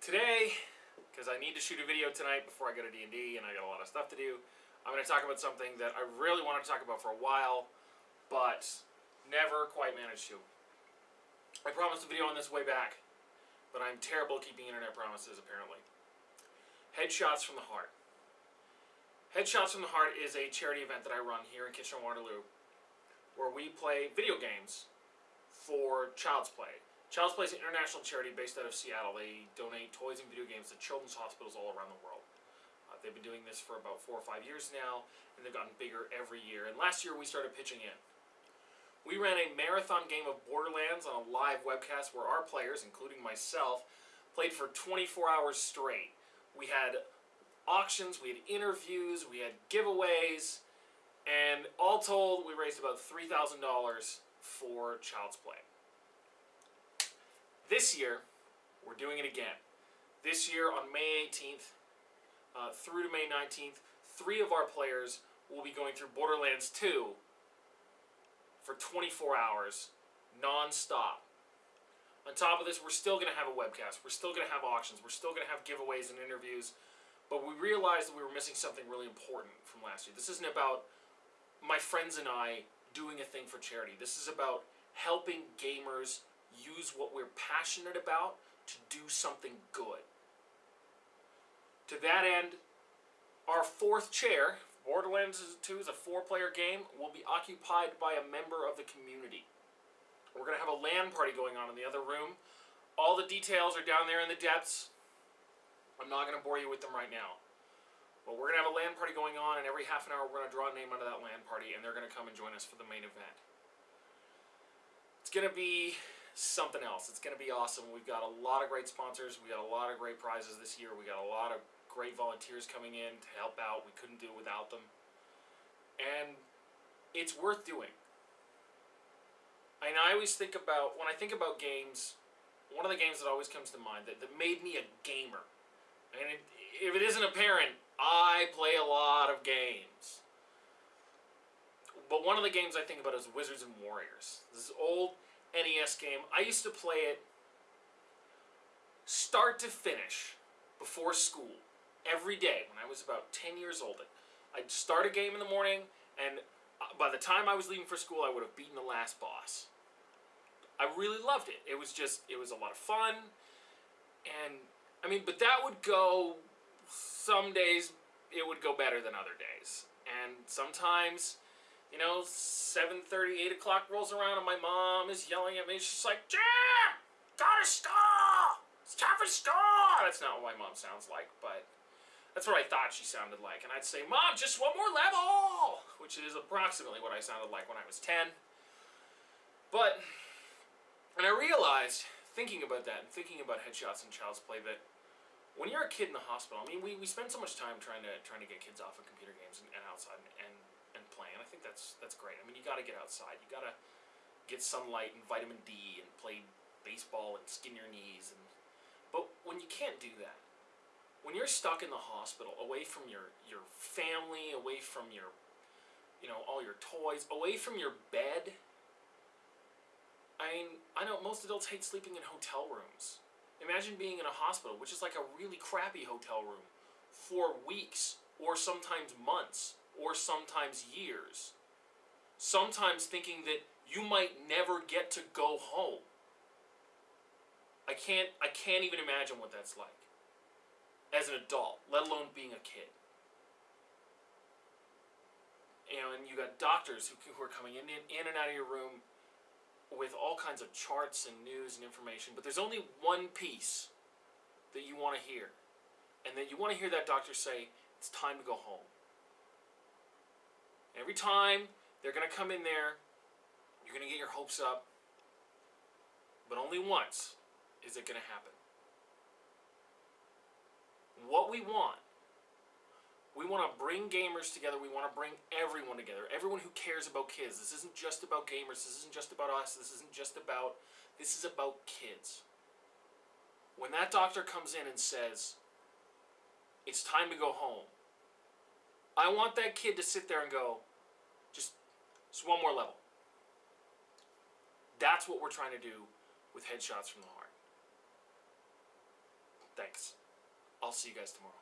Today, because I need to shoot a video tonight before I go to D&D and I got a lot of stuff to do, I'm going to talk about something that I really wanted to talk about for a while, but never quite managed to. I promised a video on this way back, but I'm terrible at keeping internet promises apparently. Headshots from the Heart. Headshots from the Heart is a charity event that I run here in Kitchener-Waterloo, where we play video games for Child's Play. Child's Play is an international charity based out of Seattle. They donate toys and video games to children's hospitals all around the world. Uh, they've been doing this for about four or five years now, and they've gotten bigger every year. And last year we started pitching in. We ran a marathon game of Borderlands on a live webcast where our players, including myself, played for 24 hours straight. We had auctions, we had interviews, we had giveaways, and all told, we raised about $3,000 for Child's Play. This year, we're doing it again. This year on May 18th uh, through to May 19th, three of our players will be going through Borderlands 2 for 24 hours, non-stop. On top of this, we're still going to have a webcast. We're still going to have auctions. We're still going to have giveaways and interviews. But we realized that we were missing something really important from last year. This isn't about my friends and I doing a thing for charity. This is about helping gamers use what we're passionate about to do something good. To that end, our fourth chair, Borderlands 2 is a four-player game, will be occupied by a member of the community. We're going to have a LAN party going on in the other room. All the details are down there in the depths. I'm not going to bore you with them right now. But we're going to have a LAN party going on, and every half an hour we're going to draw a name out of that LAN party, and they're going to come and join us for the main event. It's going to be something else. It's going to be awesome. We've got a lot of great sponsors. We got a lot of great prizes this year. We got a lot of great volunteers coming in to help out. We couldn't do it without them. And it's worth doing. And I always think about, when I think about games, one of the games that always comes to mind that, that made me a gamer, and it, if it isn't apparent, I play a lot of games. But one of the games I think about is Wizards and Warriors. This old NES game. I used to play it start to finish before school every day when I was about 10 years old. I'd start a game in the morning and uh, by the time I was leaving for school I would have beaten the last boss. I really loved it. It was just, it was a lot of fun and I mean, but that would go, some days it would go better than other days. And sometimes you know, 7.30, 8 o'clock rolls around and my mom is yelling at me. She's like, Jim, gotta stop! It's time for stop! That's not what my mom sounds like, but that's what I thought she sounded like. And I'd say, Mom, just one more level! Which is approximately what I sounded like when I was 10. But, and I realized, thinking about that and thinking about headshots and child's play, that when you're a kid in the hospital, I mean, we, we spend so much time trying to trying to get kids off of computer games and, and outside and, and and playing. I think that's that's great. I mean, you got to get outside. You got to get sunlight and vitamin D and play baseball and skin your knees. And but when you can't do that, when you're stuck in the hospital, away from your your family, away from your you know all your toys, away from your bed. I mean, I know most adults hate sleeping in hotel rooms. Imagine being in a hospital, which is like a really crappy hotel room, for weeks or sometimes months or sometimes years. Sometimes thinking that you might never get to go home. I can't, I can't even imagine what that's like as an adult, let alone being a kid. You know, and you got doctors who, who are coming in, in, in and out of your room with all kinds of charts and news and information, but there's only one piece that you want to hear. And then you want to hear that doctor say, it's time to go home. Every time they're going to come in there, you're going to get your hopes up, but only once is it going to happen. What we want, we want to bring gamers together, we want to bring everyone together, everyone who cares about kids. This isn't just about gamers, this isn't just about us, this isn't just about, this is about kids. When that doctor comes in and says, it's time to go home, I want that kid to sit there and go, just, just one more level. That's what we're trying to do with headshots from the heart. Thanks. I'll see you guys tomorrow.